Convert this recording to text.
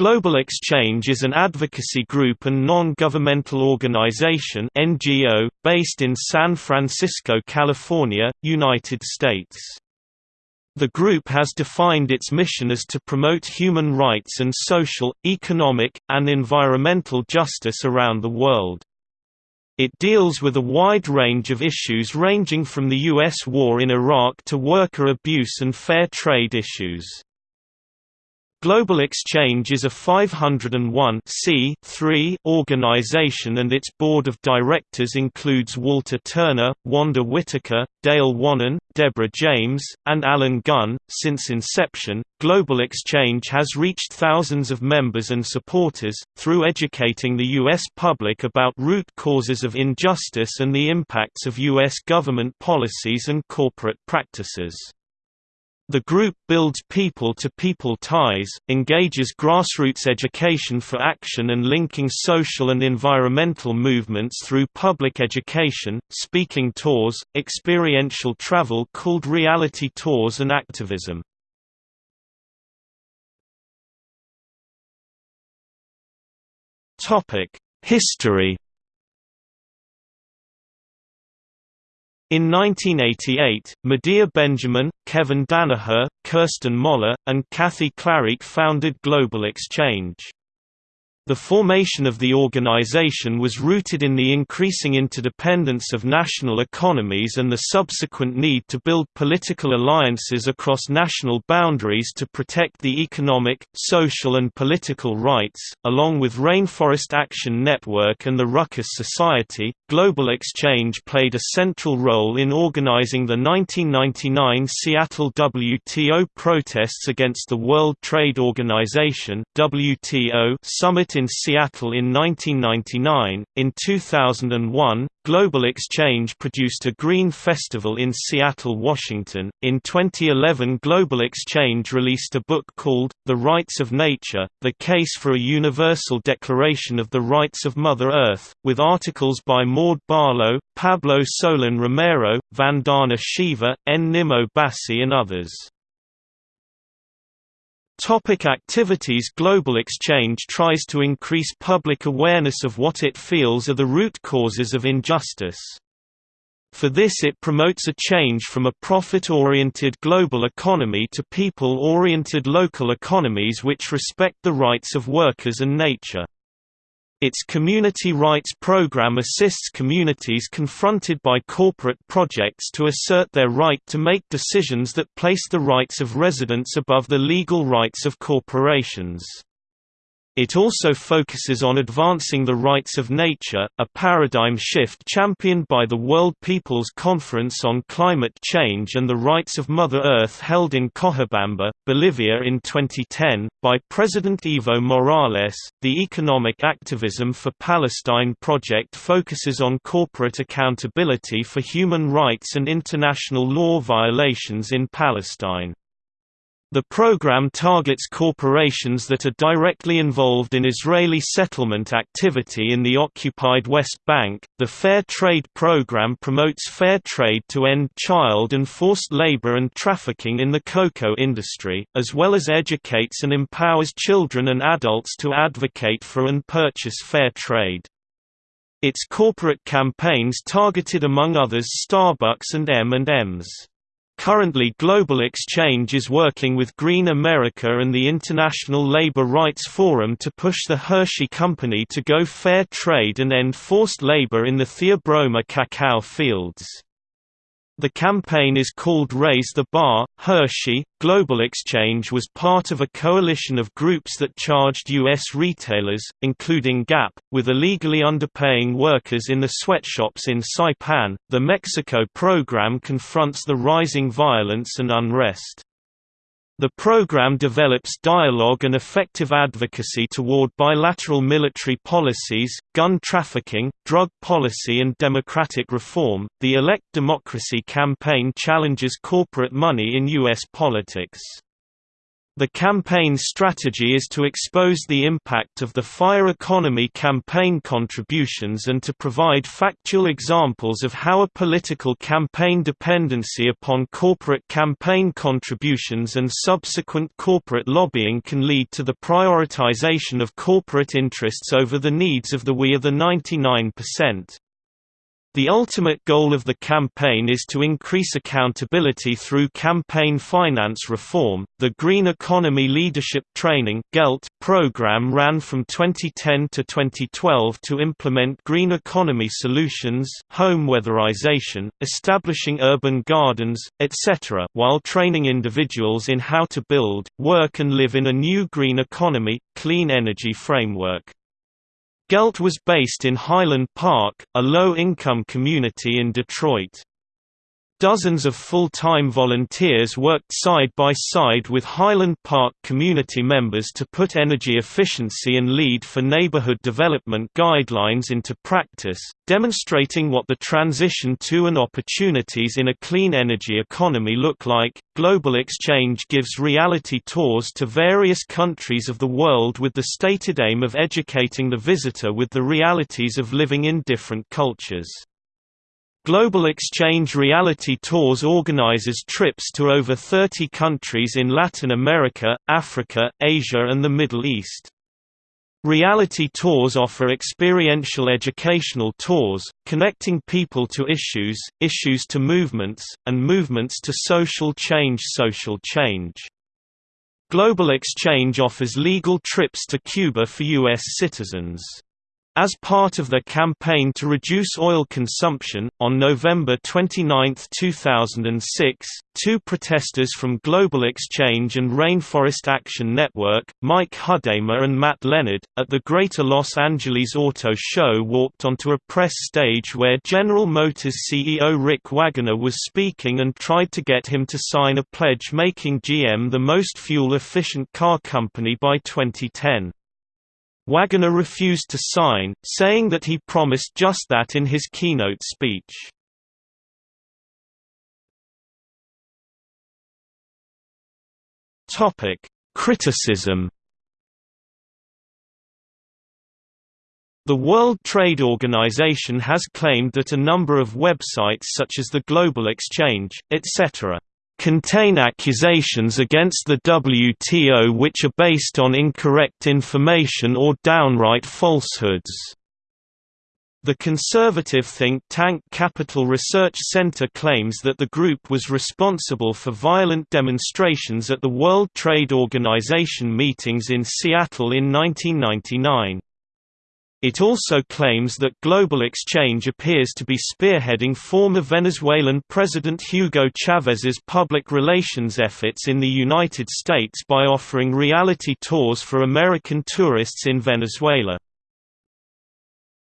Global Exchange is an advocacy group and non-governmental organization (NGO) based in San Francisco, California, United States. The group has defined its mission as to promote human rights and social, economic, and environmental justice around the world. It deals with a wide range of issues ranging from the U.S. war in Iraq to worker abuse and fair trade issues. Global Exchange is a 501 organization and its board of directors includes Walter Turner, Wanda Whitaker, Dale Wannon, Deborah James, and Alan Gunn. Since inception, Global Exchange has reached thousands of members and supporters, through educating the U.S. public about root causes of injustice and the impacts of U.S. government policies and corporate practices. The group builds people-to-people -people ties, engages grassroots education for action and linking social and environmental movements through public education, speaking tours, experiential travel called reality tours and activism. History In 1988, Medea Benjamin, Kevin Danaher, Kirsten Moller, and Kathy Klarick founded Global Exchange. The formation of the organization was rooted in the increasing interdependence of national economies and the subsequent need to build political alliances across national boundaries to protect the economic, social and political rights. Along with Rainforest Action Network and the Ruckus Society, Global Exchange played a central role in organizing the 1999 Seattle WTO protests against the World Trade Organization (WTO) summit in Seattle in 1999. In 2001, Global Exchange produced a Green Festival in Seattle, Washington. In 2011, Global Exchange released a book called The Rights of Nature: The Case for a Universal Declaration of the Rights of Mother Earth, with articles by Maude Barlow, Pablo Solon Romero, Vandana Shiva, N. Bassey and others. Topic activities Global Exchange tries to increase public awareness of what it feels are the root causes of injustice. For this it promotes a change from a profit-oriented global economy to people-oriented local economies which respect the rights of workers and nature. Its community rights program assists communities confronted by corporate projects to assert their right to make decisions that place the rights of residents above the legal rights of corporations. It also focuses on advancing the rights of nature, a paradigm shift championed by the World People's Conference on Climate Change and the Rights of Mother Earth held in Cochabamba, Bolivia in 2010, by President Evo Morales. The Economic Activism for Palestine project focuses on corporate accountability for human rights and international law violations in Palestine. The program targets corporations that are directly involved in Israeli settlement activity in the occupied West Bank. The Fair Trade program promotes fair trade to end child and forced labor and trafficking in the cocoa industry, as well as educates and empowers children and adults to advocate for and purchase fair trade. Its corporate campaigns targeted among others Starbucks and M&M's. Currently Global Exchange is working with Green America and the International Labor Rights Forum to push the Hershey Company to go fair trade and end forced labor in the Theobroma cacao fields. The campaign is called Raise the Bar. Hershey, Global Exchange was part of a coalition of groups that charged U.S. retailers, including Gap, with illegally underpaying workers in the sweatshops in Saipan. The Mexico program confronts the rising violence and unrest. The program develops dialogue and effective advocacy toward bilateral military policies, gun trafficking, drug policy, and democratic reform. The Elect Democracy campaign challenges corporate money in U.S. politics. The campaign's strategy is to expose the impact of the fire economy campaign contributions and to provide factual examples of how a political campaign dependency upon corporate campaign contributions and subsequent corporate lobbying can lead to the prioritization of corporate interests over the needs of the we are the 99%. The ultimate goal of the campaign is to increase accountability through campaign finance reform. The Green Economy Leadership Training (GELT) program ran from 2010 to 2012 to implement green economy solutions, home weatherization, establishing urban gardens, etc., while training individuals in how to build, work and live in a new green economy, clean energy framework. Gelt was based in Highland Park, a low-income community in Detroit. Dozens of full-time volunteers worked side by side with Highland Park community members to put energy efficiency and LEED for neighborhood development guidelines into practice, demonstrating what the transition to and opportunities in a clean energy economy look like. Global Exchange gives reality tours to various countries of the world with the stated aim of educating the visitor with the realities of living in different cultures. Global Exchange Reality Tours organizes trips to over 30 countries in Latin America, Africa, Asia and the Middle East. Reality tours offer experiential educational tours, connecting people to issues, issues to movements, and movements to social change social change. Global Exchange offers legal trips to Cuba for U.S. citizens. As part of their campaign to reduce oil consumption, on November 29, 2006, two protesters from Global Exchange and Rainforest Action Network, Mike Hudema and Matt Leonard, at the Greater Los Angeles Auto Show walked onto a press stage where General Motors CEO Rick Wagoner was speaking and tried to get him to sign a pledge making GM the most fuel-efficient car company by 2010. Wagoner refused to sign, saying that he promised just that in his keynote speech. Topic: Criticism. The World Trade Organization has claimed that a number of websites such as the Global Exchange, etc contain accusations against the WTO which are based on incorrect information or downright falsehoods. The conservative think tank Capital Research Center claims that the group was responsible for violent demonstrations at the World Trade Organization meetings in Seattle in 1999. It also claims that Global Exchange appears to be spearheading former Venezuelan President Hugo Chávez's public relations efforts in the United States by offering reality tours for American tourists in Venezuela.